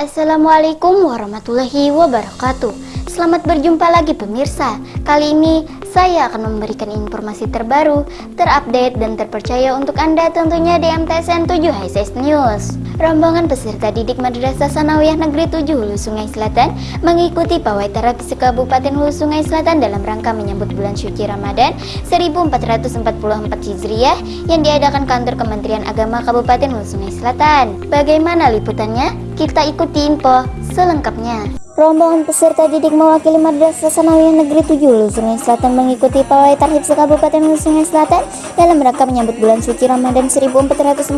Assalamualaikum warahmatullahi wabarakatuh Selamat berjumpa lagi pemirsa Kali ini saya akan memberikan informasi terbaru, terupdate dan terpercaya untuk Anda tentunya di MTSN 7 HSS News Rombongan peserta didik Madrasah Sanawiyah Negeri 7 Hulu Sungai Selatan mengikuti pawai terapi Kabupaten Hulu Sungai Selatan dalam rangka menyambut bulan suci Ramadan 1444 Hijriah yang diadakan kantor Kementerian Agama Kabupaten Hulu Sungai Selatan. Bagaimana liputannya? Kita ikuti info selengkapnya. Rombongan peserta didik mewakili Madrasah Sanawiyah Negeri 7 Hulu Sungai Selatan mengikuti pawai tarhib sekabupaten Hulu Sungai Selatan dalam rangka menyambut bulan suci Ramadan 1444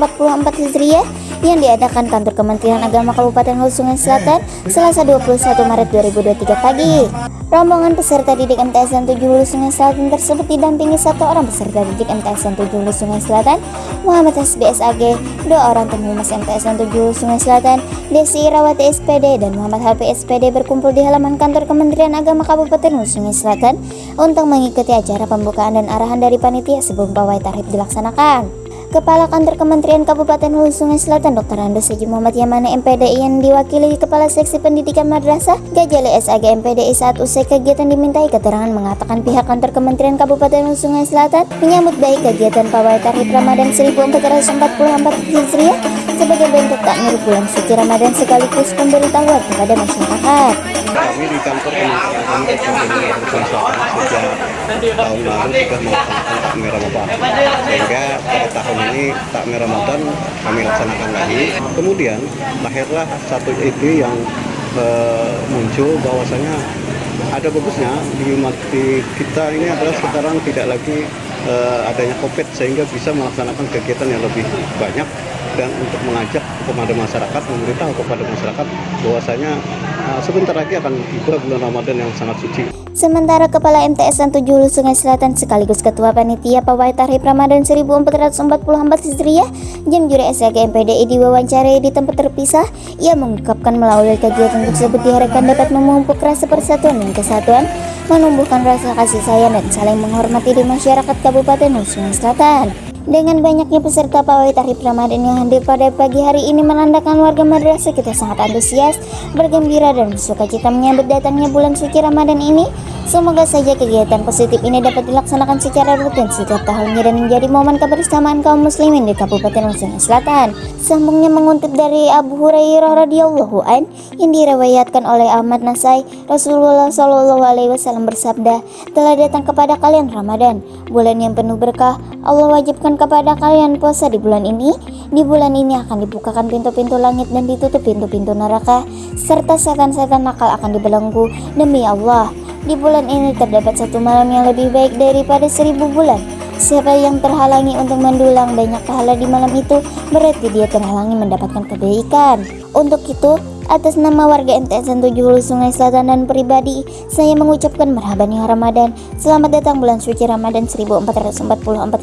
Hijriah yang diadakan kantor Kementerian Agama Kabupaten Hulu Sungai Selatan Selasa 21 Maret 2023 pagi. Rombongan peserta didik MTSN 7 Hulu Sungai Selatan tersebut didampingi satu orang peserta didik MTSN 7 Hulu Sungai Selatan, Muhammad SBSAG, dua orang pengurus MTSN 7 Hulu Sungai Selatan, Desi Irawati SPD dan Muhammad HP SPD berkumpul di halaman kantor Kementerian Agama Kabupaten Sungai Selatan untuk mengikuti acara pembukaan dan arahan dari panitia sebelum pawai tarif dilaksanakan. Kepala Kantor Kementerian Kabupaten Hulu Sungai Selatan Dr. Andes Haji Muhammad Yamane MPDI yang diwakili Kepala Seksi Pendidikan Madrasah Gajali SAG MPDI saat usai kegiatan dimintai keterangan mengatakan pihak Kantor Kementerian Kabupaten Hulu Sungai Selatan menyambut baik kegiatan pawai tarif Ramadan 1444 Hijriah sebagai bentuk takmir bulan suci Ramadan sekaligus pemberitahuan kepada masyarakat. Kami di kantor Kementerian Agama sejak tahun lalu sudah melaksanakan takmir Ramadan sehingga pada tahun ini takmir Ramadan kami laksanakan lagi. Kemudian lahirlah satu ide yang uh, muncul bahwasanya ada bagusnya di, di kita ini adalah sekarang tidak lagi uh, adanya COVID sehingga bisa melaksanakan kegiatan yang lebih banyak dan untuk mengajak kepada masyarakat memberitahu kepada masyarakat bahwasanya uh, sebentar lagi akan tiba bulan Ramadan yang sangat suci. Sementara Kepala MTSN 7 Hulu Sungai Selatan sekaligus Ketua Panitia Pawai Tarif Ramadan 1444 Hijriah Jam Juri SAG MPDI diwawancarai di tempat terpisah ia mengungkapkan melalui kegiatan tersebut diharapkan dapat memupuk rasa persatuan dan kesatuan menumbuhkan rasa kasih sayang dan saling menghormati di masyarakat Kabupaten Sungai Selatan. Dengan banyaknya peserta pawai tarif Ramadan yang hadir pada pagi hari ini menandakan warga madrasah kita sangat antusias, bergembira dan bersuka cita menyambut datangnya bulan suci Ramadan ini. Semoga saja kegiatan positif ini dapat dilaksanakan secara rutin setiap tahunnya dan menjadi momen kebersamaan kaum muslimin di Kabupaten Sulawesi Selatan. Sambungnya mengutip dari Abu Hurairah radhiyallahu an yang diriwayatkan oleh Ahmad Nasai, Rasulullah Shallallahu alaihi wasallam bersabda, "Telah datang kepada kalian Ramadan, bulan yang penuh berkah. Allah wajibkan kepada kalian puasa di bulan ini. Di bulan ini akan dibukakan pintu-pintu langit dan ditutup pintu-pintu neraka, serta setan-setan nakal akan dibelenggu. Demi Allah, di bulan ini terdapat satu malam yang lebih baik daripada seribu bulan. Siapa yang terhalangi untuk mendulang banyak pahala di malam itu, berarti dia terhalangi mendapatkan kebaikan. Untuk itu, Atas nama warga MTSN 7 Hulu Sungai Selatan dan pribadi, saya mengucapkan merhaban ya Ramadan. Selamat datang bulan suci Ramadan 1444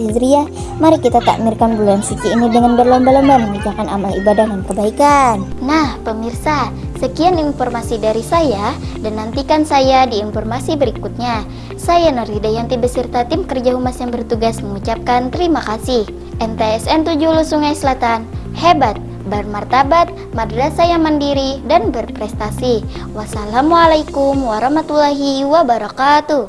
Hijriah. Mari kita takmirkan bulan suci ini dengan berlomba-lomba mengerjakan amal ibadah dan kebaikan. Nah, pemirsa, sekian informasi dari saya dan nantikan saya di informasi berikutnya. Saya Nur Hidayanti beserta tim kerja humas yang bertugas mengucapkan terima kasih. MTSN 7 Hulu Sungai Selatan, hebat! Bermartabat, madrasah yang mandiri, dan berprestasi. Wassalamualaikum warahmatullahi wabarakatuh.